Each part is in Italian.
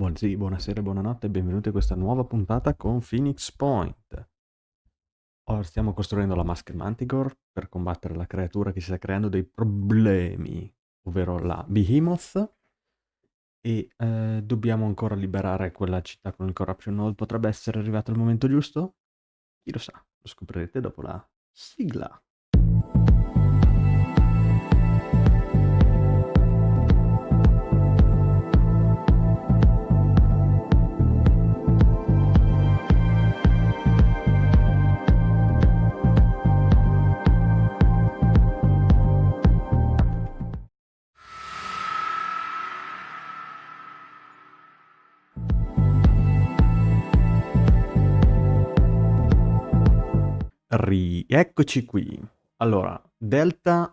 Buonasera e buonanotte e benvenuti a questa nuova puntata con Phoenix Point. Ora stiamo costruendo la maschera Manticore per combattere la creatura che si sta creando dei problemi, ovvero la Behemoth. E eh, dobbiamo ancora liberare quella città con il Corruption Node. Potrebbe essere arrivato il momento giusto? Chi lo sa, lo scoprirete dopo la sigla. Rieccoci qui. Allora, Delta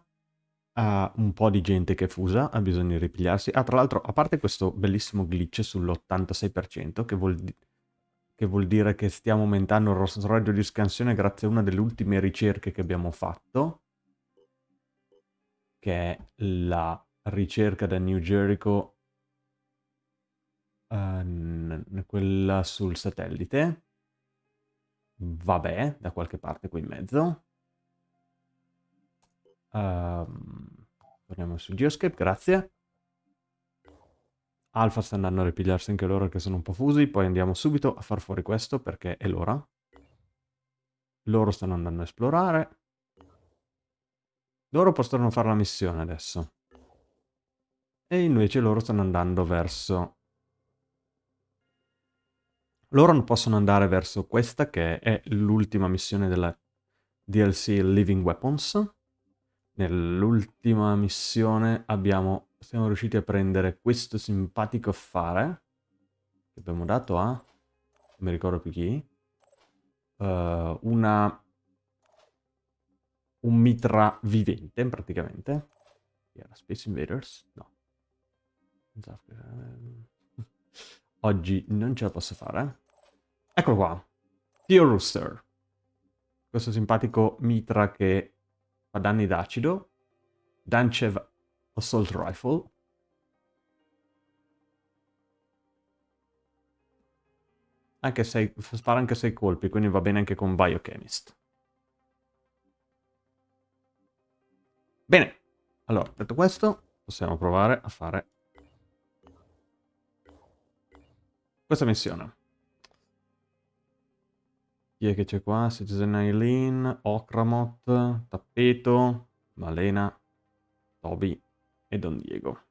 ha un po' di gente che è fusa, ha bisogno di ripigliarsi. Ah, tra l'altro, a parte questo bellissimo glitch sull'86%, che vuol, che vuol dire che stiamo aumentando il raggio di scansione grazie a una delle ultime ricerche che abbiamo fatto, che è la ricerca da New Jericho, uh, quella sul satellite Vabbè, da qualche parte qui in mezzo. Um, torniamo su Geoscape, grazie. Alfa sta andando a ripigliarsi anche loro che sono un po' fusi, poi andiamo subito a far fuori questo perché è l'ora. Loro stanno andando a esplorare. Loro possono fare la missione adesso. E invece loro stanno andando verso loro non possono andare verso questa, che è l'ultima missione della DLC Living Weapons. Nell'ultima missione abbiamo, siamo riusciti a prendere questo simpatico affare, che abbiamo dato a, non mi ricordo più chi, uh, una, un mitra vivente praticamente. Era Space Invaders? No. Oggi non ce la posso fare. Eccolo qua. Theo Rooster. Questo simpatico mitra che fa danni d'acido. Danchev Assault Rifle. Anche sei, spara anche 6 colpi, quindi va bene anche con Biochemist. Bene, allora, detto questo, possiamo provare a fare questa missione. Chi è che c'è qua? Citizen Eileen, Okramot, Tappeto, Malena, Toby e Don Diego.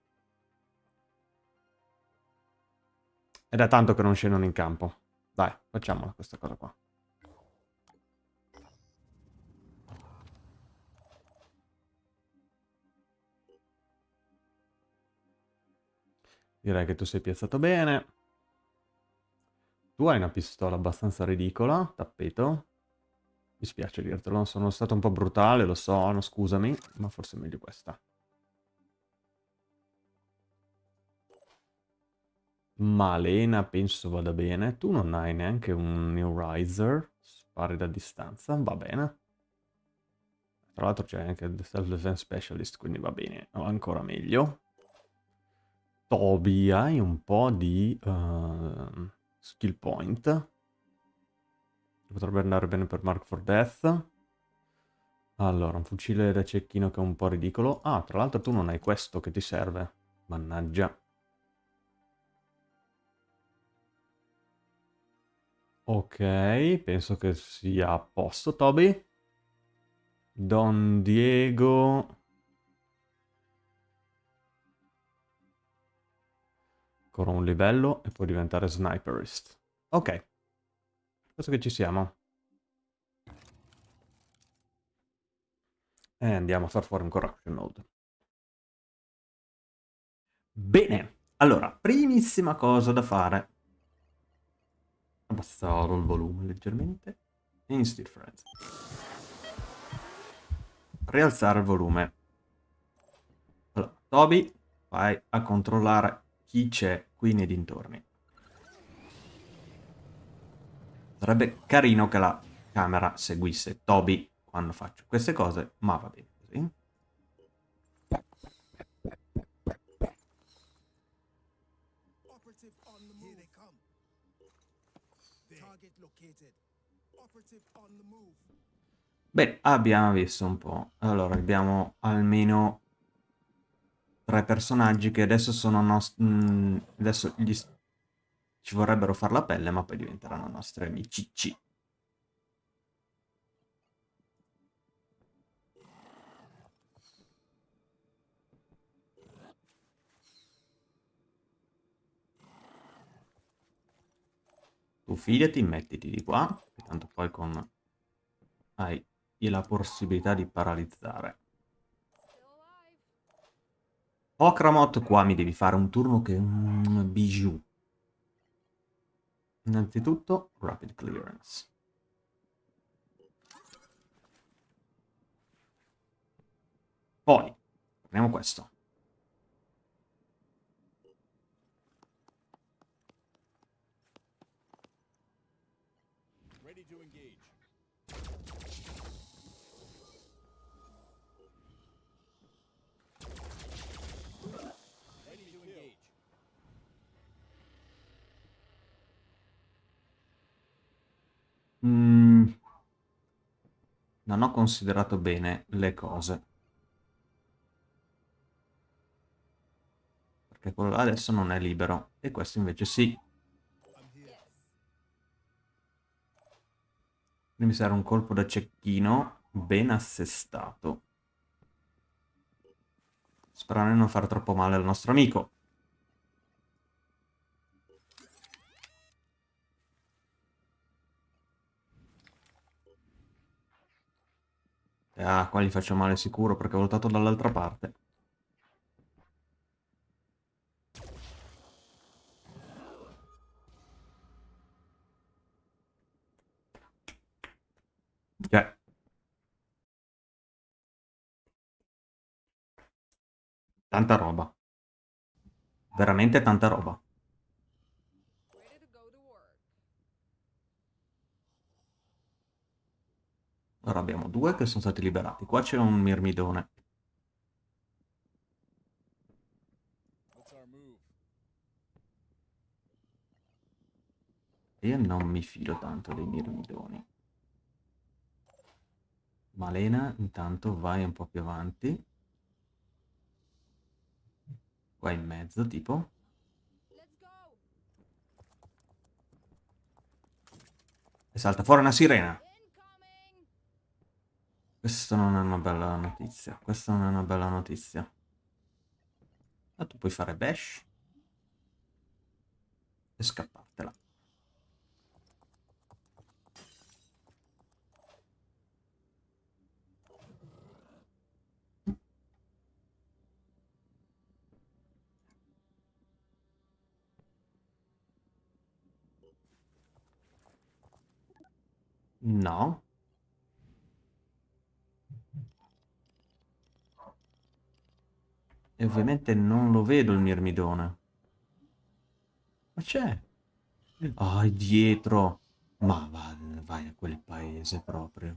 È tanto che non scendono in campo. Dai, facciamola questa cosa qua. Direi che tu sei piazzato bene. Tu hai una pistola abbastanza ridicola, tappeto. Mi spiace dirtelo, sono stato un po' brutale, lo so, no, scusami, ma forse è meglio questa. Malena penso vada bene. Tu non hai neanche un New Riser. Spari da distanza, va bene. Tra l'altro c'è anche il Self-Defense Specialist, quindi va bene, ancora meglio. Toby, hai un po' di... Uh, Skill point. Potrebbe andare bene per Mark for Death. Allora, un fucile da cecchino che è un po' ridicolo. Ah, tra l'altro tu non hai questo che ti serve. Mannaggia. Ok, penso che sia a posto, Toby. Don Diego... Ancora un livello e puoi diventare sniperist. Ok. Penso che ci siamo. E andiamo a far fuori un corruption node. Bene. Allora, primissima cosa da fare. Abbassare il volume leggermente. Friends. Rialzare il volume. Allora, Toby, vai a controllare chi c'è qui nei dintorni. Sarebbe carino che la camera seguisse Toby quando faccio queste cose, ma va bene così. Beh, abbiamo visto un po'. Allora, abbiamo almeno tre personaggi che adesso sono nostri... Mm, adesso gli... ci vorrebbero far la pelle, ma poi diventeranno nostri amici. C. Tu fidati, mettiti di qua, tanto poi con... hai la possibilità di paralizzare. Okramot, qua mi devi fare un turno che un bijou. Innanzitutto, rapid clearance. Poi, prendiamo questo. Mm, non ho considerato bene le cose. Perché quello là adesso non è libero. E questo invece sì. Quindi mi serve un colpo da cecchino ben assestato. Sperando di non fare troppo male al nostro amico. Ah, qua gli faccio male sicuro perché ho voltato dall'altra parte. Cioè. Tanta roba. Veramente tanta roba. Ora abbiamo due che sono stati liberati. Qua c'è un mirmidone. Io non mi fido tanto dei mirmidoni. Malena, intanto vai un po' più avanti. Qua in mezzo, tipo. E salta fuori una sirena. Questa non è una bella notizia. Questa non è una bella notizia. Ma tu puoi fare bash e scappartela. No. E ovviamente non lo vedo il mirmidone. Ma c'è. Ah, è dietro. Ma va, vai a quel paese proprio.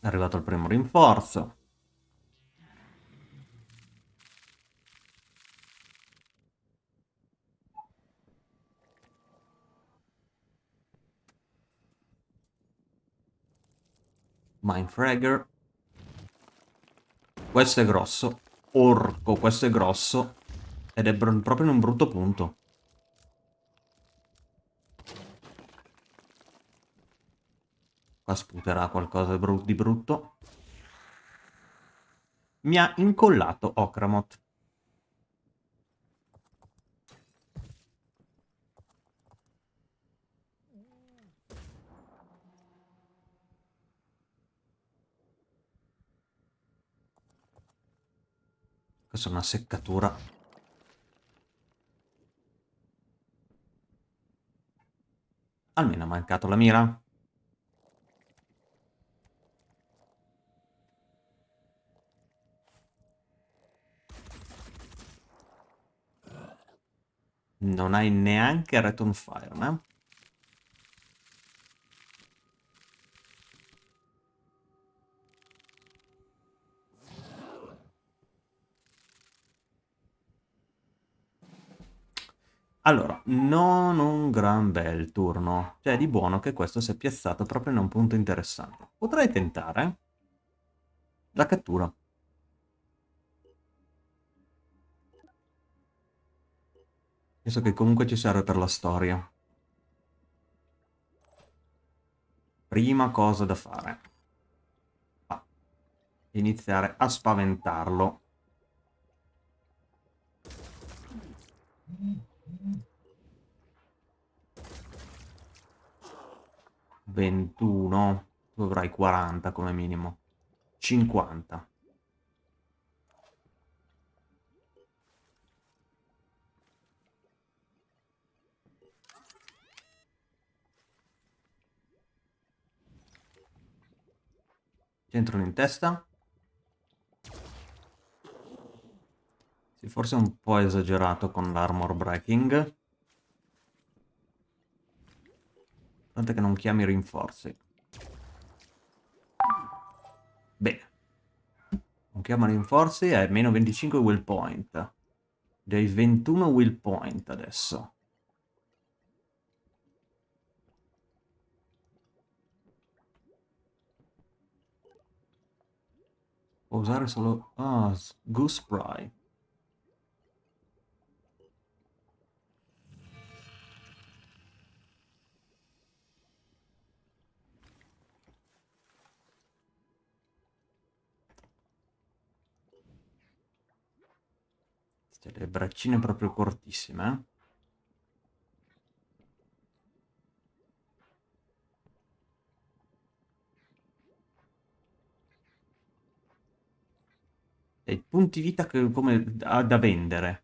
È arrivato il primo rinforzo. Mindfragger. Questo è grosso. Orco, questo è grosso. Ed è proprio in un brutto punto. Qua sputerà qualcosa di, bru di brutto. Mi ha incollato Okramot. Questa è una seccatura. Almeno ha mancato la mira. Non hai neanche Return Fire, no? Allora, non un gran bel turno. Cioè, di buono che questo si è piazzato proprio in un punto interessante. Potrei tentare la cattura. Penso che comunque ci serve per la storia. Prima cosa da fare. Ah, iniziare a spaventarlo. 21. Tu avrai 40 come minimo. 50. Entrano in testa. Sì, forse è un po' esagerato con l'armor breaking. Tant'è che non chiami rinforzi. Bene. Non chiama rinforzi, è meno 25 will point. Dei 21 will point adesso. Può usare solo... Ah, Goose Spry. Le braccine proprio cortissime? E punti vita che, come da, da vendere.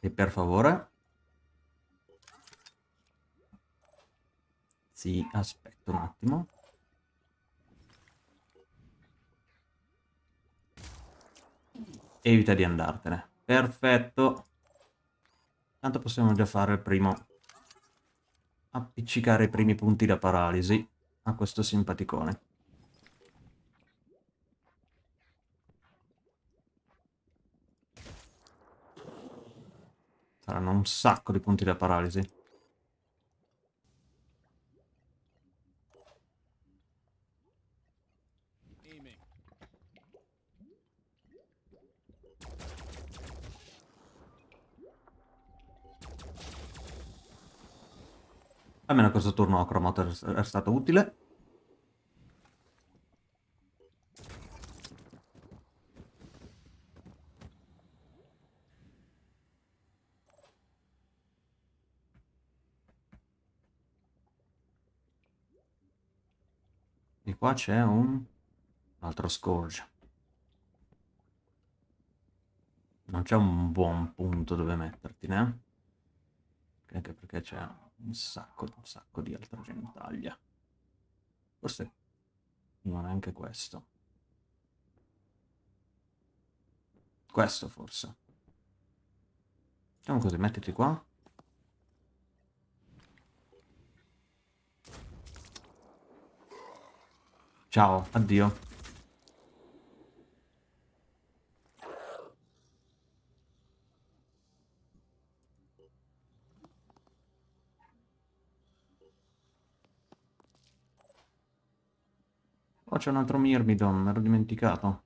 E per favore. Sì, aspetta un attimo. Evita di andartene. Perfetto. Tanto possiamo già fare il primo... Appiccicare i primi punti da paralisi a questo simpaticone. Saranno un sacco di punti da paralisi. Almeno questo turno Acromoto è stato utile. E qua c'è un altro Scourge. Non c'è un buon punto dove metterti, né? Anche perché c'è un sacco, un sacco di altra genitaglia. Forse non è anche questo. Questo forse. Facciamo così, mettiti qua. Ciao, addio. C'è un altro Myrmidon, me l'ho dimenticato.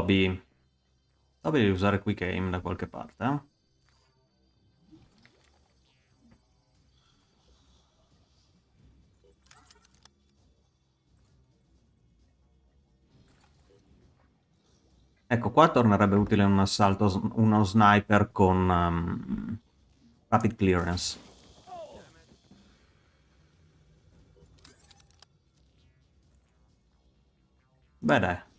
Toby. Toby devi usare Quick Aim da qualche parte, eh? Ecco, qua tornerebbe utile un assalto, uno sniper con um, rapid clearance. Beh dai.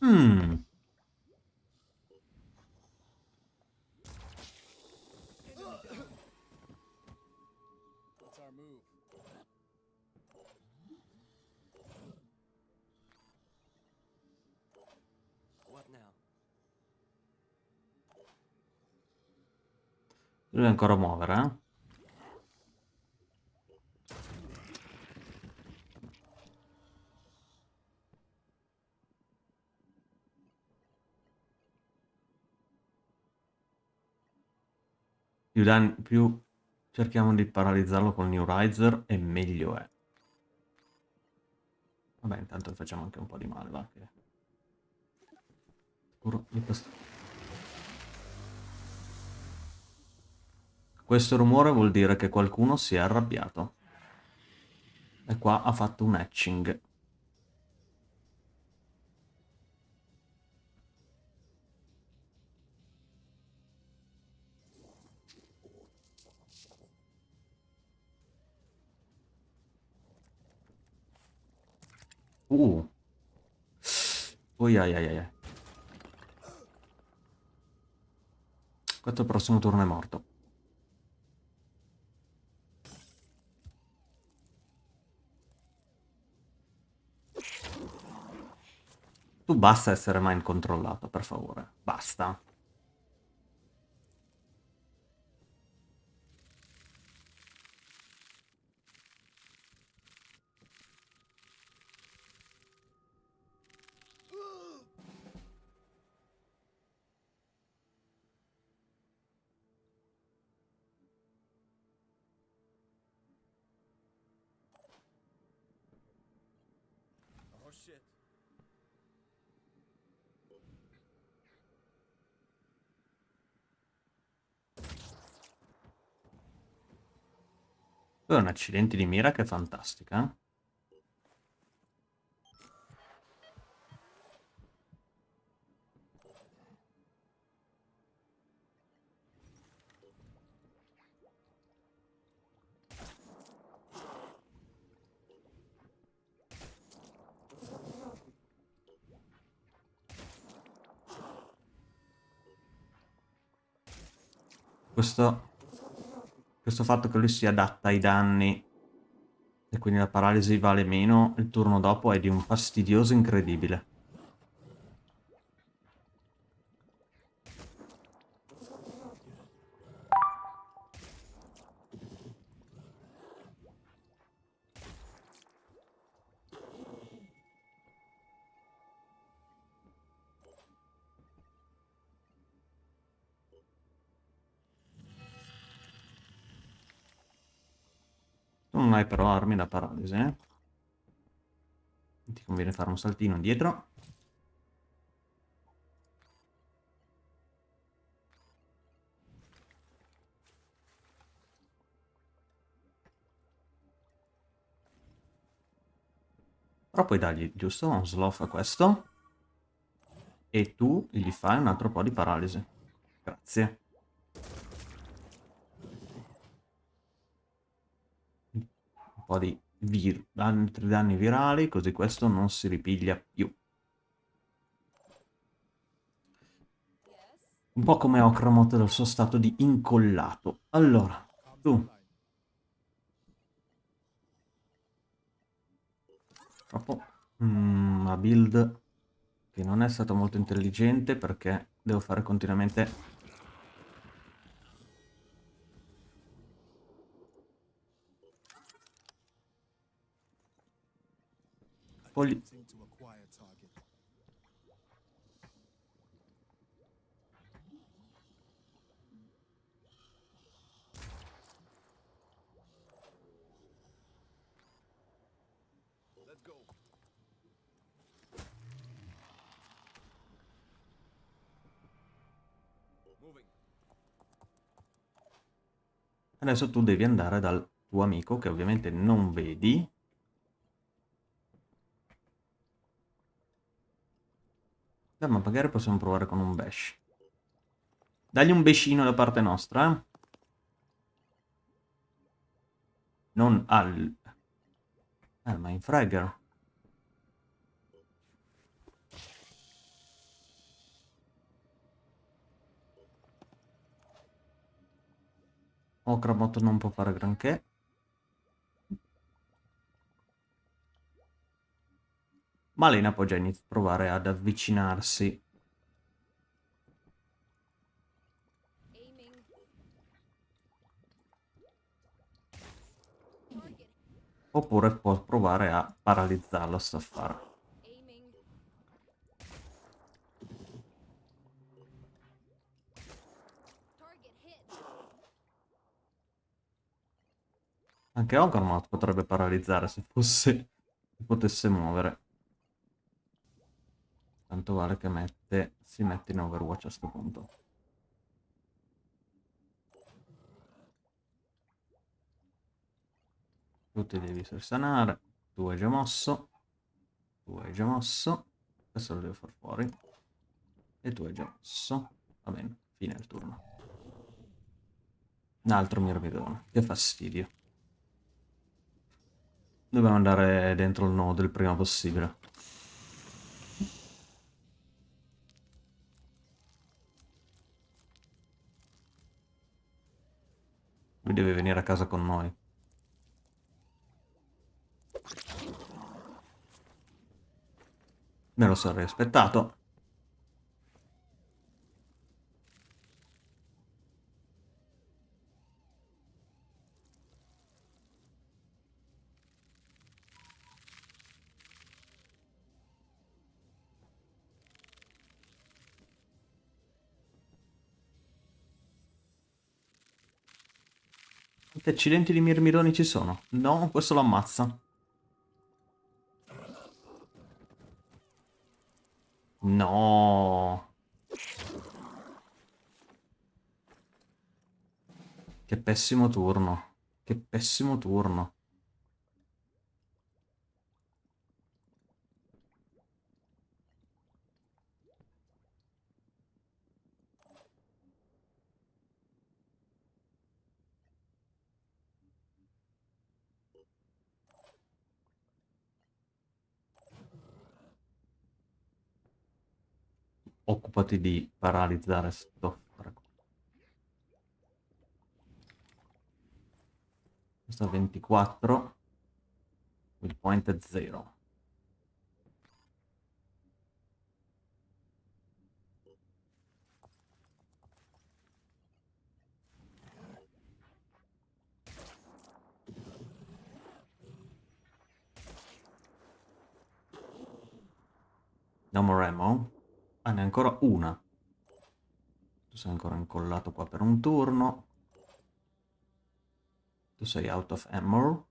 Hmm. Deve ancora muovere, eh? Più, danni, più cerchiamo di paralizzarlo con New Riser e meglio è. Vabbè, intanto facciamo anche un po' di male, va. Che... Questo. Questo rumore vuol dire che qualcuno si è arrabbiato. E qua ha fatto un hatching. Uh. Ui, ai, ai, ai. Questo prossimo turno è morto. Tu basta essere mind controllato, per favore. Basta. Hai un accidente di mira che è fantastica. eh? Questo, questo fatto che lui si adatta ai danni e quindi la paralisi vale meno il turno dopo è di un fastidioso incredibile. Però armi da paralisi, eh? Ti conviene fare un saltino indietro. Però puoi dargli giusto un sloth a questo. E tu gli fai un altro po' di paralisi. Grazie. Un po' di altri danni virali, così questo non si ripiglia più. Un po' come Okramot dal suo stato di incollato. Allora, tu. Purtroppo mm, una build che non è stata molto intelligente perché devo fare continuamente Moving. Adesso tu devi andare dal tuo amico che ovviamente non vedi. Beh, ma magari possiamo provare con un bash. Dagli un bescino da parte nostra, eh. Non al... Eh, ma in Fragger. Okrabot non può fare granché. Malena può già iniziare a provare ad avvicinarsi. Oppure può provare a paralizzarlo, sta a fare. Aiming. Target hit. Anche Ogrmoth potrebbe paralizzare se fosse... se potesse muovere. Tanto vale che mette... si mette in Overwatch a sto punto. Tu ti devi sanare. Tu hai già mosso. Tu hai già mosso. Questo lo devo far fuori. E tu hai già mosso. Va bene, fine il turno. Un altro mirmidone. Che fastidio. Dobbiamo andare dentro il nodo il prima possibile. Lui deve venire a casa con noi. Me lo sarei aspettato. Quanti accidenti di mirmidoni ci sono? No, questo lo ammazza. No. Che pessimo turno. Che pessimo turno. Occupati di paralizzare sto... Questo è 24. Il point è 0. No more ammo. Ah, ne hai ancora una. Tu sei ancora incollato qua per un turno. Tu sei out of ammo.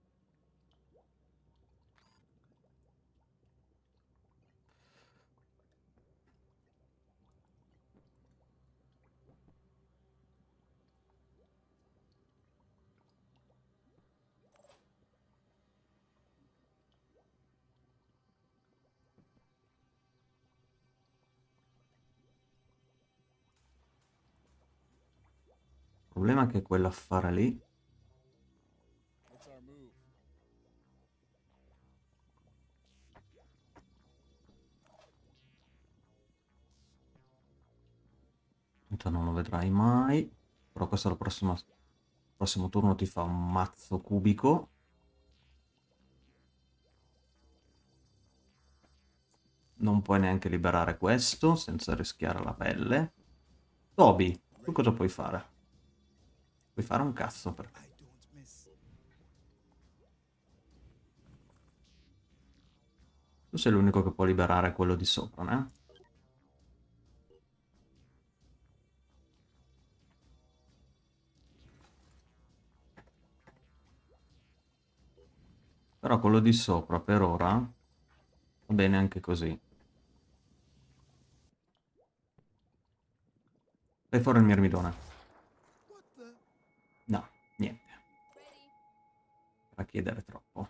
Il problema che quell'affare lì What's our move? Tanto non lo vedrai mai. Però questo al prossimo, prossimo turno ti fa un mazzo cubico. Non puoi neanche liberare questo senza rischiare la pelle. Toby, tu cosa puoi fare? Puoi fare un cazzo per... I don't miss. Tu sei l'unico che può liberare quello di sopra, né? Però quello di sopra per ora va bene anche così. Fai fuori il mirmidone. What the? No, niente. Ready. Va a chiedere troppo.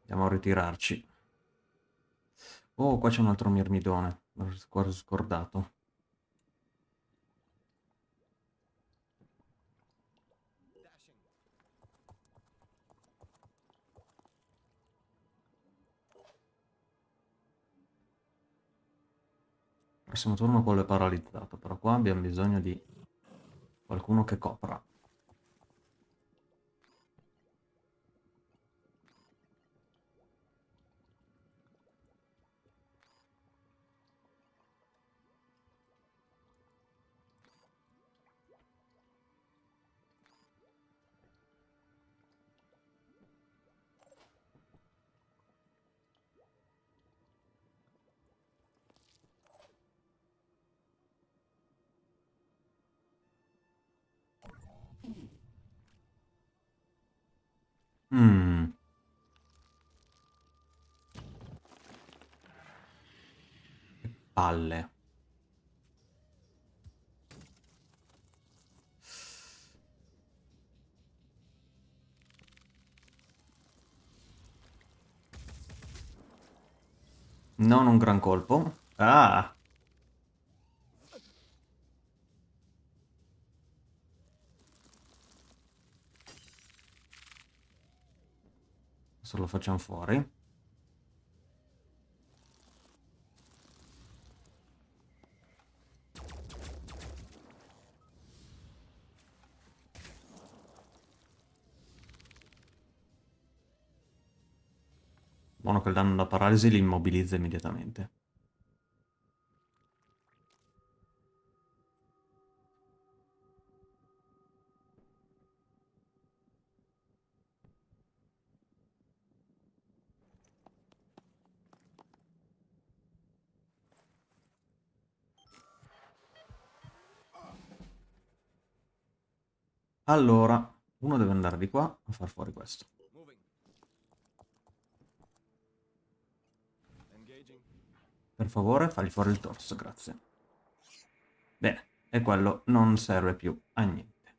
Andiamo a ritirarci. Oh, qua c'è un altro mirmidone. L'ho scordato. Prossimo turno quello è paralizzato, però qua abbiamo bisogno di qualcuno che copra. Palle. Non un gran colpo. Ah! Adesso lo facciamo fuori. Danno da paralisi li immobilizza immediatamente. Allora, uno deve andare di qua a far fuori questo. Per favore, fagli fuori il torso, grazie. Bene, e quello non serve più a niente.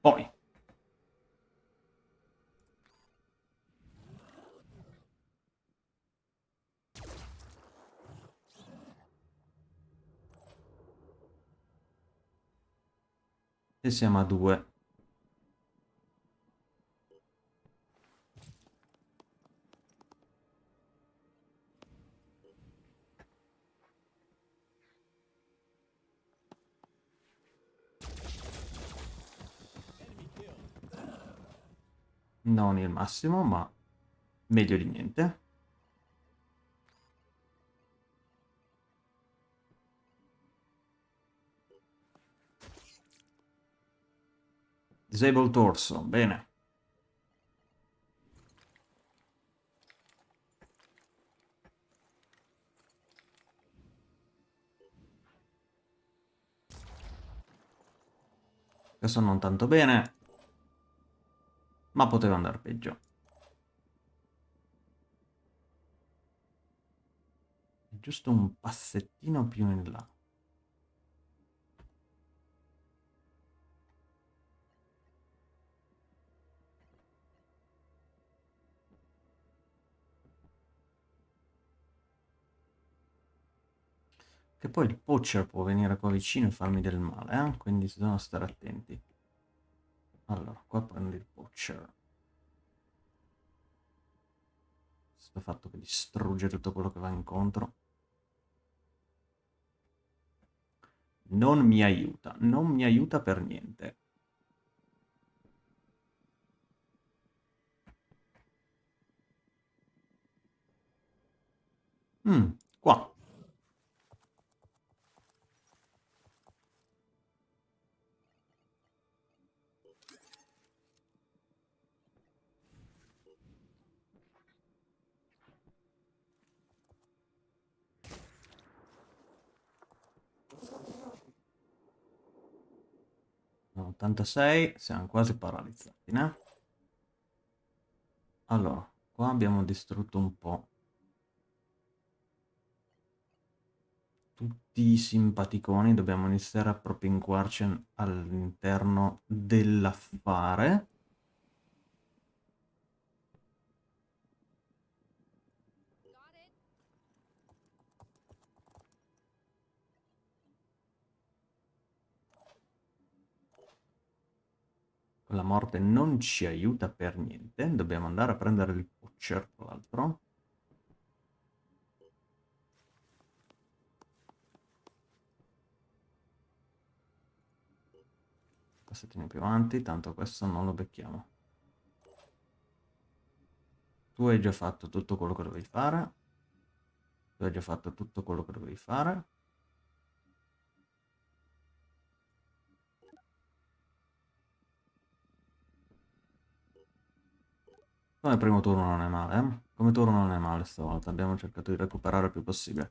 Poi. E siamo a due. Non il massimo, ma meglio di niente. Disable torso, bene. Questo non tanto bene, ma poteva andare peggio. Giusto un passettino più in là. Che poi il poacher può venire qua vicino e farmi del male, eh? quindi bisogna stare attenti. Allora, qua prendo il poacher. Questo fatto che distrugge tutto quello che va incontro. Non mi aiuta, non mi aiuta per niente. Mm, qua. No, 86, siamo quasi paralizzati, né? Allora, qua abbiamo distrutto un po'. Tutti i simpaticoni, dobbiamo iniziare a propinquarci all'interno dell'affare. La morte non ci aiuta per niente. Dobbiamo andare a prendere il Butcher, tra l'altro. Passettino più avanti, tanto questo non lo becchiamo. Tu hai già fatto tutto quello che dovevi fare. Tu hai già fatto tutto quello che dovevi fare. Come primo turno non è male, eh? Come turno non è male stavolta, abbiamo cercato di recuperare il più possibile.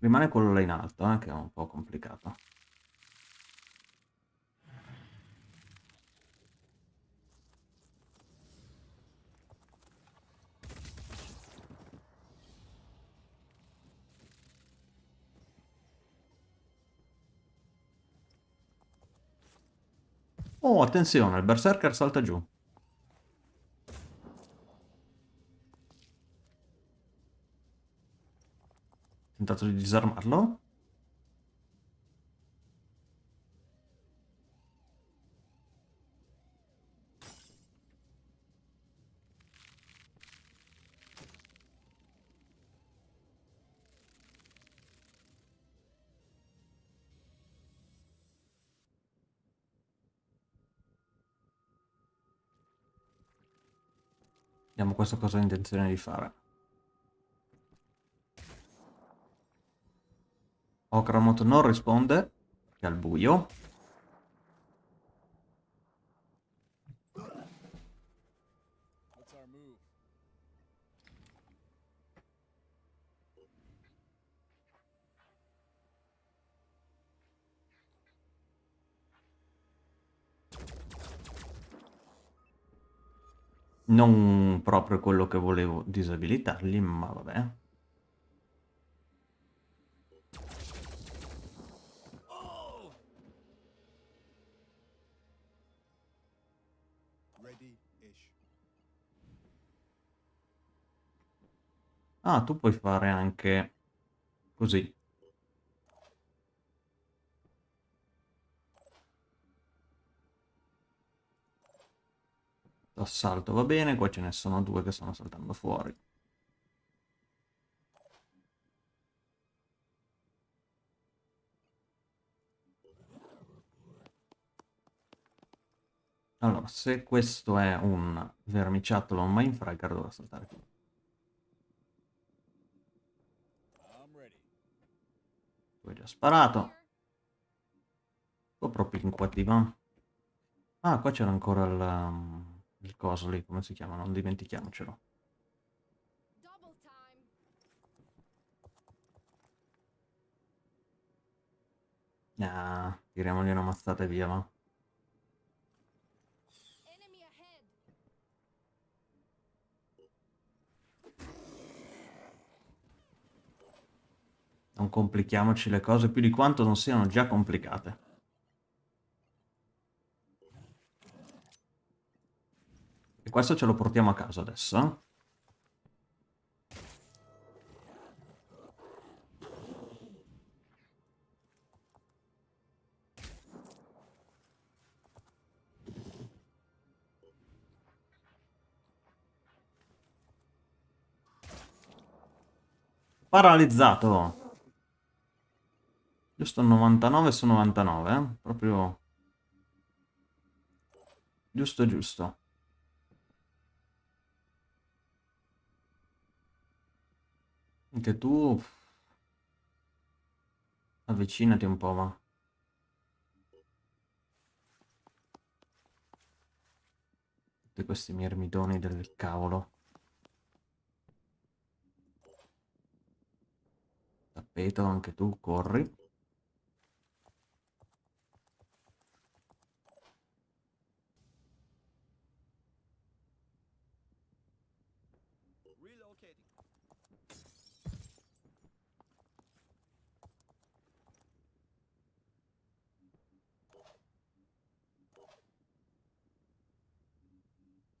Rimane quello là in alto, eh, che è un po' complicato. Oh, attenzione, il berserker salta giù. Tentato di disarmarlo. Vediamo questo cosa ha intenzione di fare. Okramot non risponde, è al buio. Non proprio quello che volevo disabilitargli, ma vabbè. Ah, tu puoi fare anche così. Assalto va bene, qua ce ne sono due che stanno saltando fuori. Allora, se questo è un vermiciattolo un mindfragger, dovrà saltare qui. Hai già sparato. Here. Un po' propinquati, va. Ah, qua c'era ancora il, um, il coso lì, come si chiama? Non dimentichiamocelo. Ah, tiriamogli una mazzata e via, va. Non complichiamoci le cose più di quanto non siano già complicate. E questo ce lo portiamo a casa adesso. eh? Paralizzato. Giusto 99 su 99, eh? Proprio... Giusto, giusto. Anche tu... Avvicinati un po', va. Tutti questi mirmidoni del cavolo. Tappeto, anche tu, corri. Relocating.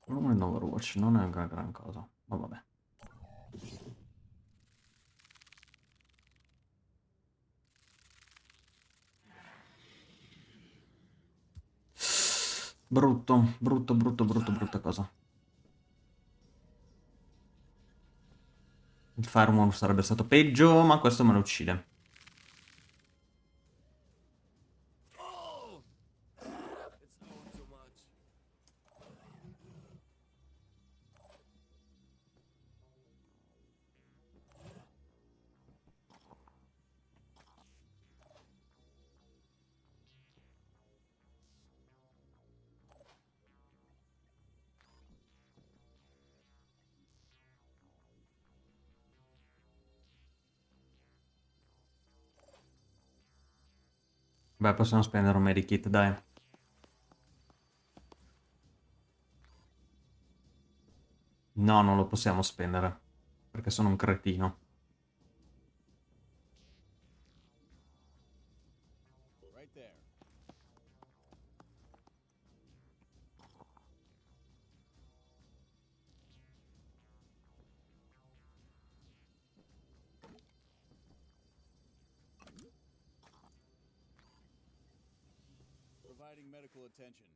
Volume in Overwatch non è una gran cosa, ma vabbè. Brutto, brutto, brutto, brutto, brutta cosa. Il Firewall sarebbe stato peggio, ma questo me lo uccide. Beh, possiamo spendere un medikit, dai. No, non lo possiamo spendere. Perché sono un cretino. Providing medical attention.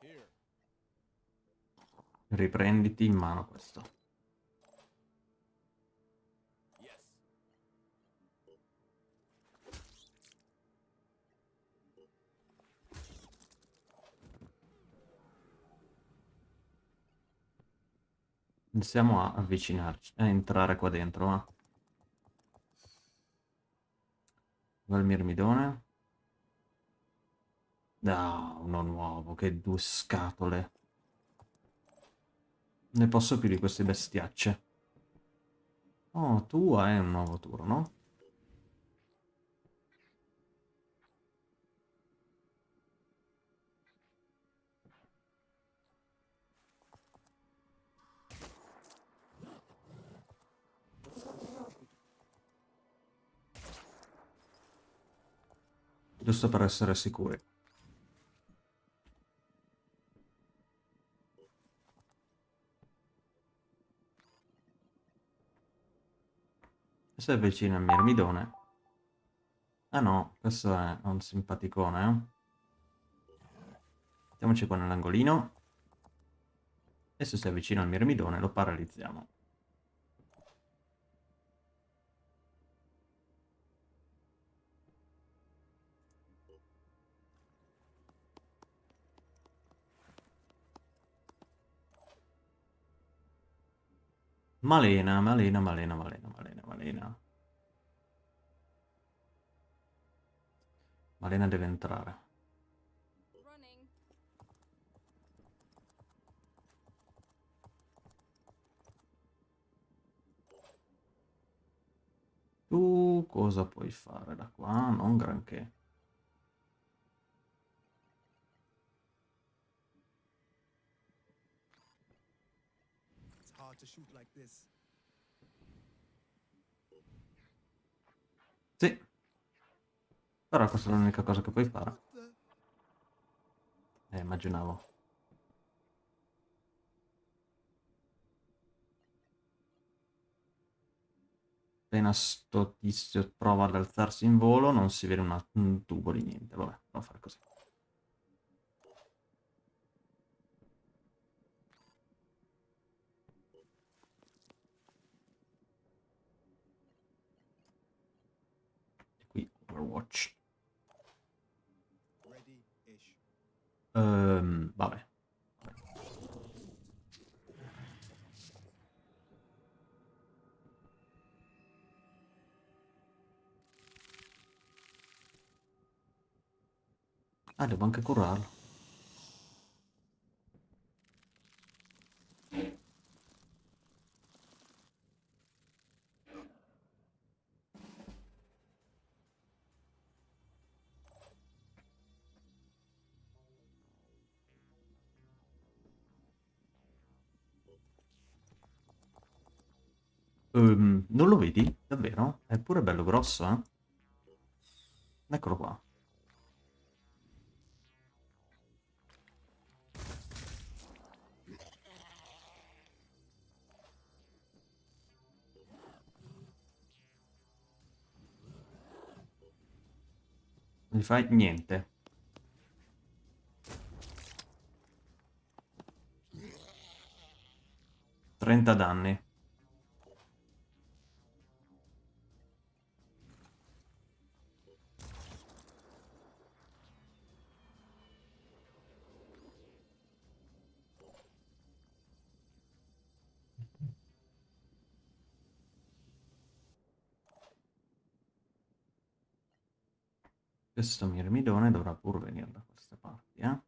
Here. Riprenditi in mano questo. Yes. Iniziamo a avvicinarci, a entrare qua dentro, va. Va il mirmidone. Ah, uno nuovo, che due scatole. Ne posso più di queste bestiacce. Oh, tu hai un nuovo turno. Giusto per essere sicuri. Si avvicina il mirmidone. Ah no, questo è un simpaticone. eh. Mettiamoci qua nell'angolino. E se si avvicina al mirmidone lo paralizziamo. Malena, malena, malena, malena, malena, malena. Malena deve entrare. Tu cosa puoi fare da qua? Non granché. Sì. Però questa è l'unica cosa che puoi fare. Eh, immaginavo. Appena sto tizio prova ad alzarsi in volo, non si vede una- un tubo di niente. Vabbè, a fare così. E qui Overwatch. Ehm, vabbè. Ah, devo anche curarlo. Ehm, non lo vedi? Davvero? È pure bello grosso, eh? Eccolo qua. Non gli fai niente. Trenta danni. Questo mirmidone dovrà pur venire da queste parti, eh?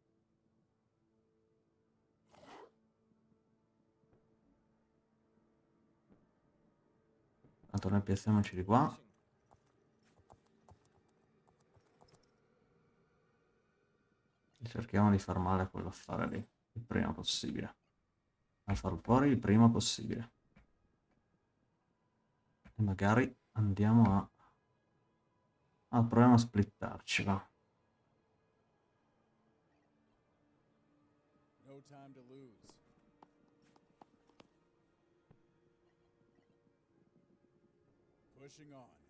Tanto noi piazziamoci di qua. E cerchiamo di far male a quell'affare lì, il prima possibile. A farlo fuori il prima possibile. E magari andiamo a... Ah, proviamo a splittarcela. No time to lose. Pushing on.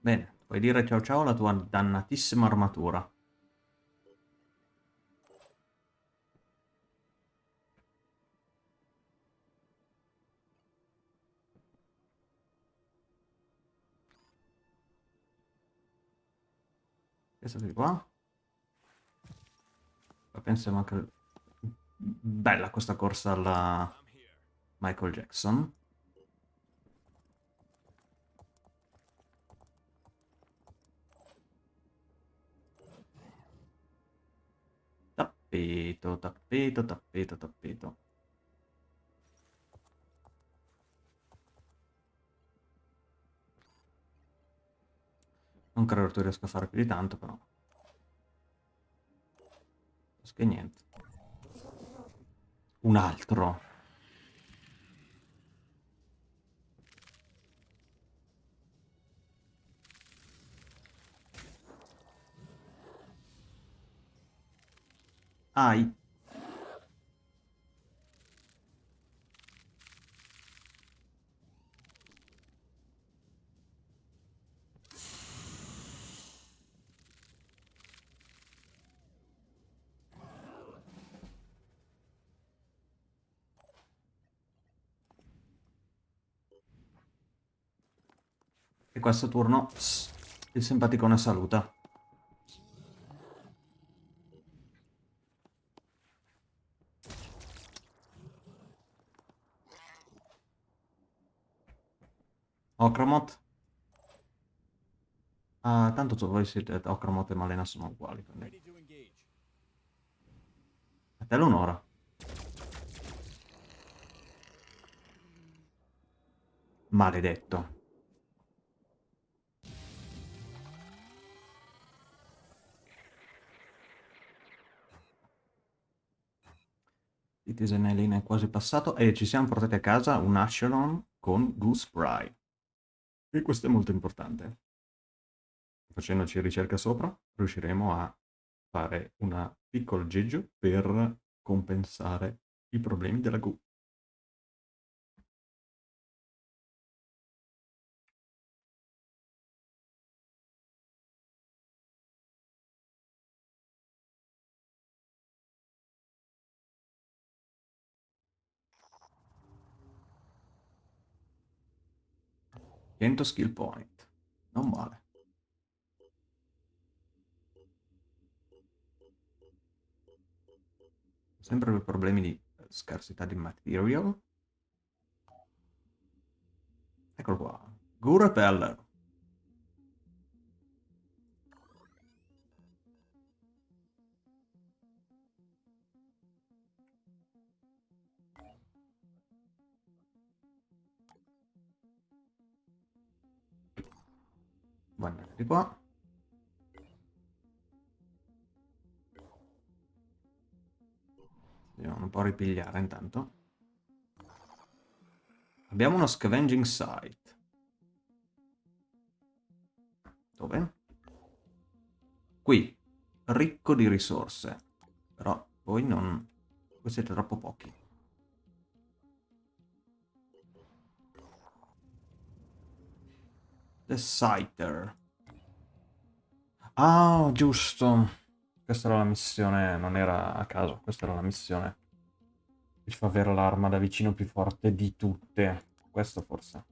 Bene, puoi dire ciao ciao alla tua dannatissima armatura. Questo di qua. Qua pensiamo anche... Bella questa corsa alla. Michael Jackson. Tappeto, tappeto, tappeto, tappeto. Non credo tu riesca a fare più di tanto, però. Che niente. Un altro. Ai. E questo turno il simpaticone saluta. Okramoth. Ah, tanto tu- voi siete Okramoth e Malena sono uguali. quindi. A te l'onora. Maledetto. Il Tisenelline è quasi passato e ci siamo portati a casa un Ashelon con Goose Spry. E questo è molto importante. Facendoci ricerca sopra, riusciremo a fare una piccola aggeggio per compensare i problemi della Goo. Cento skill point. Non male. Sempre per problemi di eh, scarsità di material. Eccolo qua. Goo Repeller. Vuoi andare di qua? Andiamo un po' ripigliare intanto. Abbiamo uno scavenging site. Dove? Qui. Ricco di risorse. Però Voi non... Voi siete troppo pochi. The Scyther. Ah, giusto. Questa era la missione, non era a caso, questa era la missione. Che fa avere l'arma da vicino più forte di tutte. Questo forse.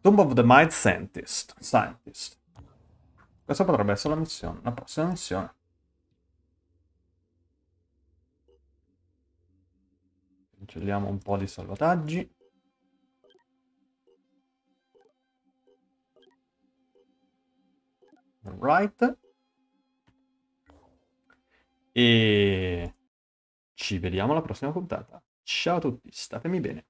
Tomb of the Might Scientist. Scientist. Questa potrebbe essere la missione, la prossima missione. Cancelliamo un po' di salvataggi. Alright. E ci vediamo alla prossima puntata. Ciao a tutti, statemi bene.